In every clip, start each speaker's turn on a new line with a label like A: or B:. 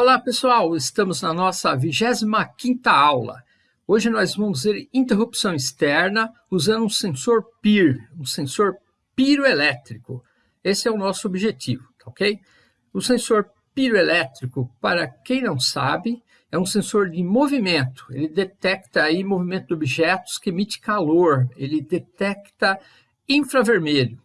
A: Olá pessoal, estamos na nossa 25ª aula. Hoje nós vamos ver interrupção externa usando um sensor PIR, um sensor piroelétrico. Esse é o nosso objetivo, tá ok? O sensor piroelétrico, para quem não sabe, é um sensor de movimento. Ele detecta aí movimento de objetos que emite calor, ele detecta infravermelho.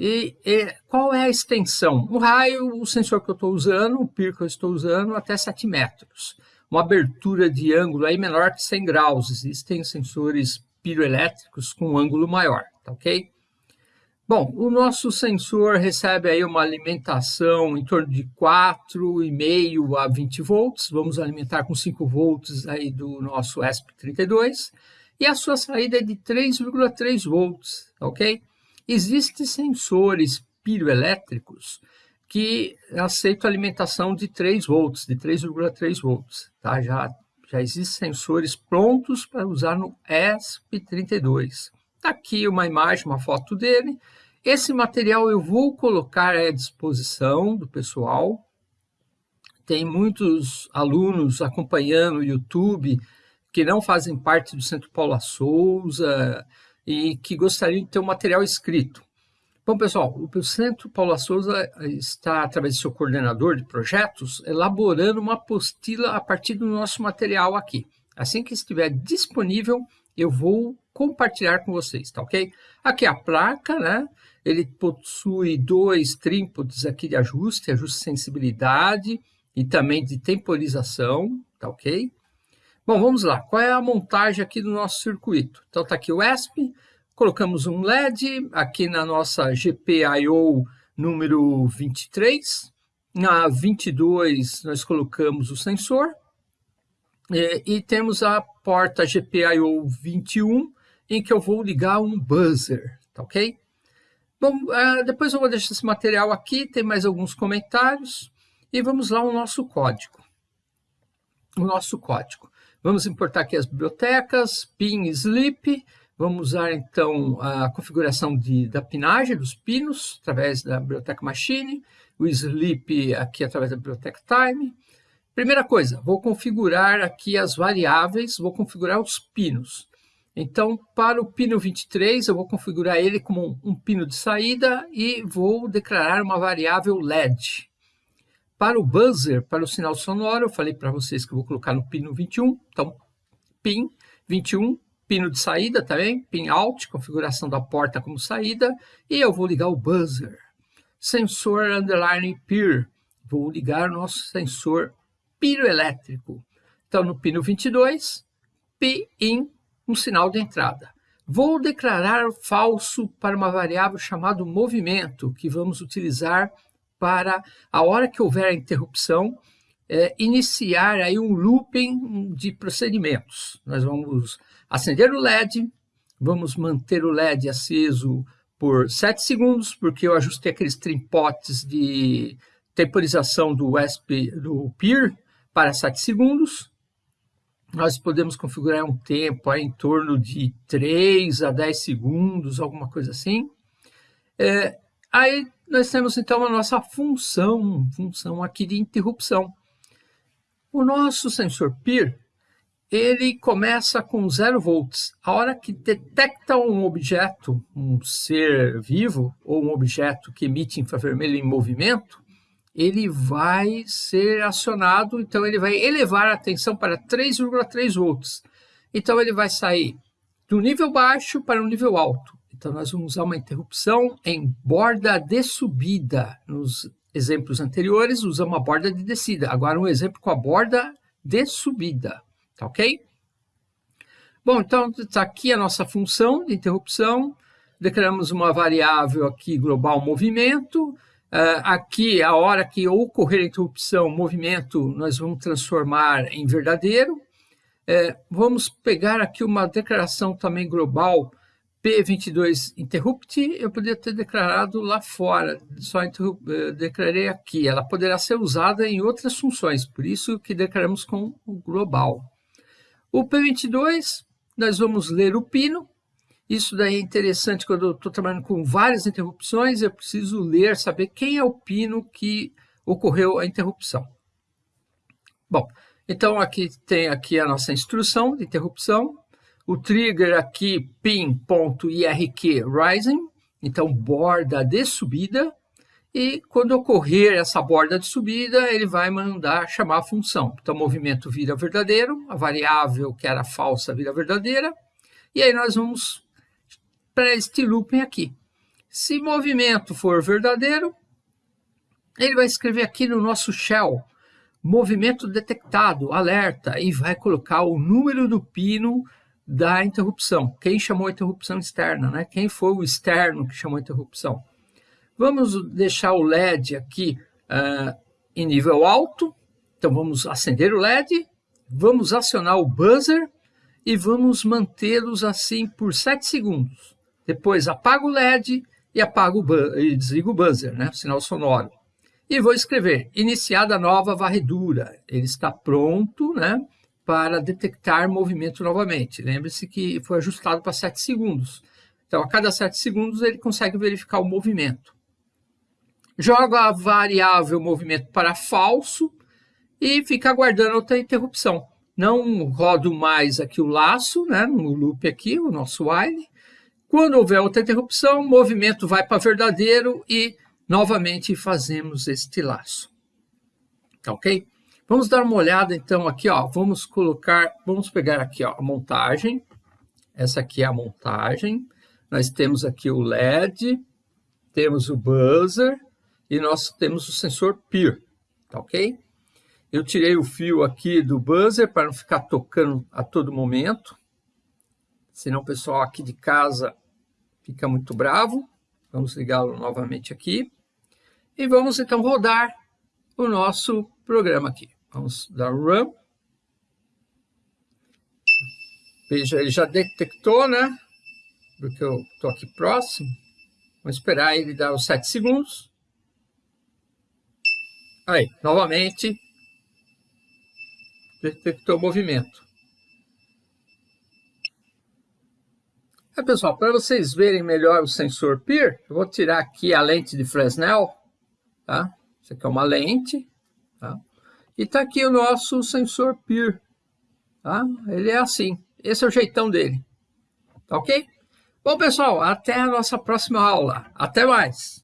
A: E, e, qual é a extensão? O raio, o sensor que eu estou usando, o PIR que eu estou usando, até 7 metros. Uma abertura de ângulo aí menor que 100 graus. Existem sensores piroelétricos com ângulo maior, tá ok? Bom, o nosso sensor recebe aí uma alimentação em torno de 4,5 a 20 volts. Vamos alimentar com 5 volts aí do nosso ESP32. E a sua saída é de 3,3 volts, ok? Existem sensores piroelétricos que aceitam alimentação de 3 volts, de 3,3 volts. Tá? Já, já existem sensores prontos para usar no ESP32. Está aqui uma imagem, uma foto dele. Esse material eu vou colocar à disposição do pessoal. Tem muitos alunos acompanhando o YouTube que não fazem parte do Centro Paula Souza, e que gostariam de ter um material escrito. Bom, pessoal, o Centro Paula Souza está, através do seu coordenador de projetos, elaborando uma apostila a partir do nosso material aqui. Assim que estiver disponível, eu vou compartilhar com vocês, tá ok? Aqui a placa, né? Ele possui dois trípodes aqui de ajuste, ajuste de sensibilidade e também de temporização, tá ok? Bom, vamos lá. Qual é a montagem aqui do nosso circuito? Então, está aqui o ESP, colocamos um LED aqui na nossa GPIO número 23. Na 22, nós colocamos o sensor. E, e temos a porta GPIO 21, em que eu vou ligar um buzzer, tá ok? Bom, uh, depois eu vou deixar esse material aqui, tem mais alguns comentários. E vamos lá o nosso código. O nosso código. Vamos importar aqui as bibliotecas, pin sleep, vamos usar então a configuração de, da pinagem dos pinos, através da biblioteca machine, o sleep aqui através da biblioteca time. Primeira coisa, vou configurar aqui as variáveis, vou configurar os pinos. Então, para o pino 23, eu vou configurar ele como um, um pino de saída e vou declarar uma variável LED. Para o buzzer, para o sinal sonoro, eu falei para vocês que eu vou colocar no pino 21. Então, pin 21, pino de saída também, pin out, configuração da porta como saída. E eu vou ligar o buzzer. Sensor underline peer. Vou ligar o nosso sensor piroelétrico. Então, no pino 22, P-in, um sinal de entrada. Vou declarar falso para uma variável chamada movimento, que vamos utilizar para, a hora que houver a interrupção, é, iniciar aí um looping de procedimentos. Nós vamos acender o LED, vamos manter o LED aceso por 7 segundos, porque eu ajustei aqueles trimpotes de temporização do, USP, do PIR para 7 segundos. Nós podemos configurar um tempo aí em torno de 3 a 10 segundos, alguma coisa assim. É, aí nós temos então a nossa função, função aqui de interrupção. O nosso sensor PIR, ele começa com 0 volts. A hora que detecta um objeto, um ser vivo, ou um objeto que emite infravermelho em movimento, ele vai ser acionado, então ele vai elevar a tensão para 3,3 volts. Então ele vai sair do nível baixo para o nível alto. Então, nós vamos usar uma interrupção em borda de subida. Nos exemplos anteriores, usamos a borda de descida. Agora, um exemplo com a borda de subida. Tá ok? Bom, então, está aqui a nossa função de interrupção. Declaramos uma variável aqui global movimento. Uh, aqui, a hora que ocorrer a interrupção, movimento, nós vamos transformar em verdadeiro. Uh, vamos pegar aqui uma declaração também global P22 interrupt, eu poderia ter declarado lá fora, só eh, declarei aqui. Ela poderá ser usada em outras funções, por isso que declaramos com o global. O P22, nós vamos ler o pino. Isso daí é interessante quando eu estou trabalhando com várias interrupções, eu preciso ler, saber quem é o pino que ocorreu a interrupção. Bom, então aqui tem aqui a nossa instrução de interrupção, o trigger aqui pin.irq rising, então borda de subida, e quando ocorrer essa borda de subida, ele vai mandar chamar a função. Então, movimento vira verdadeiro, a variável que era falsa vira verdadeira, e aí nós vamos para este looping aqui. Se movimento for verdadeiro, ele vai escrever aqui no nosso shell, movimento detectado, alerta, e vai colocar o número do pino da interrupção. Quem chamou a interrupção externa, né? Quem foi o externo que chamou a interrupção. Vamos deixar o LED aqui uh, em nível alto. Então, vamos acender o LED, vamos acionar o buzzer e vamos mantê-los assim por 7 segundos. Depois, apago o LED e, apago o e desligo o buzzer, né, o sinal sonoro. E vou escrever, iniciada nova varredura. Ele está pronto né, para detectar movimento novamente. Lembre-se que foi ajustado para 7 segundos. Então, a cada 7 segundos, ele consegue verificar o movimento joga a variável movimento para falso e fica aguardando outra interrupção. Não rodo mais aqui o laço, né, no loop aqui, o nosso while. Quando houver outra interrupção, o movimento vai para verdadeiro e novamente fazemos este laço. Tá ok? Vamos dar uma olhada então aqui, ó. Vamos colocar, vamos pegar aqui ó, a montagem. Essa aqui é a montagem. Nós temos aqui o LED, temos o buzzer, e nós temos o sensor PIR, tá ok? Eu tirei o fio aqui do buzzer para não ficar tocando a todo momento, senão o pessoal aqui de casa fica muito bravo. Vamos ligá-lo novamente aqui. E vamos então rodar o nosso programa aqui. Vamos dar run. Ele já detectou, né? Porque eu estou aqui próximo. Vamos esperar ele dar os 7 segundos. Aí, novamente, detectou o movimento. É, pessoal, para vocês verem melhor o sensor PIR, eu vou tirar aqui a lente de Fresnel, tá? Isso aqui é uma lente, tá? E está aqui o nosso sensor PIR, tá? Ele é assim, esse é o jeitão dele, tá ok? Bom, pessoal, até a nossa próxima aula. Até mais!